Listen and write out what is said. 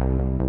you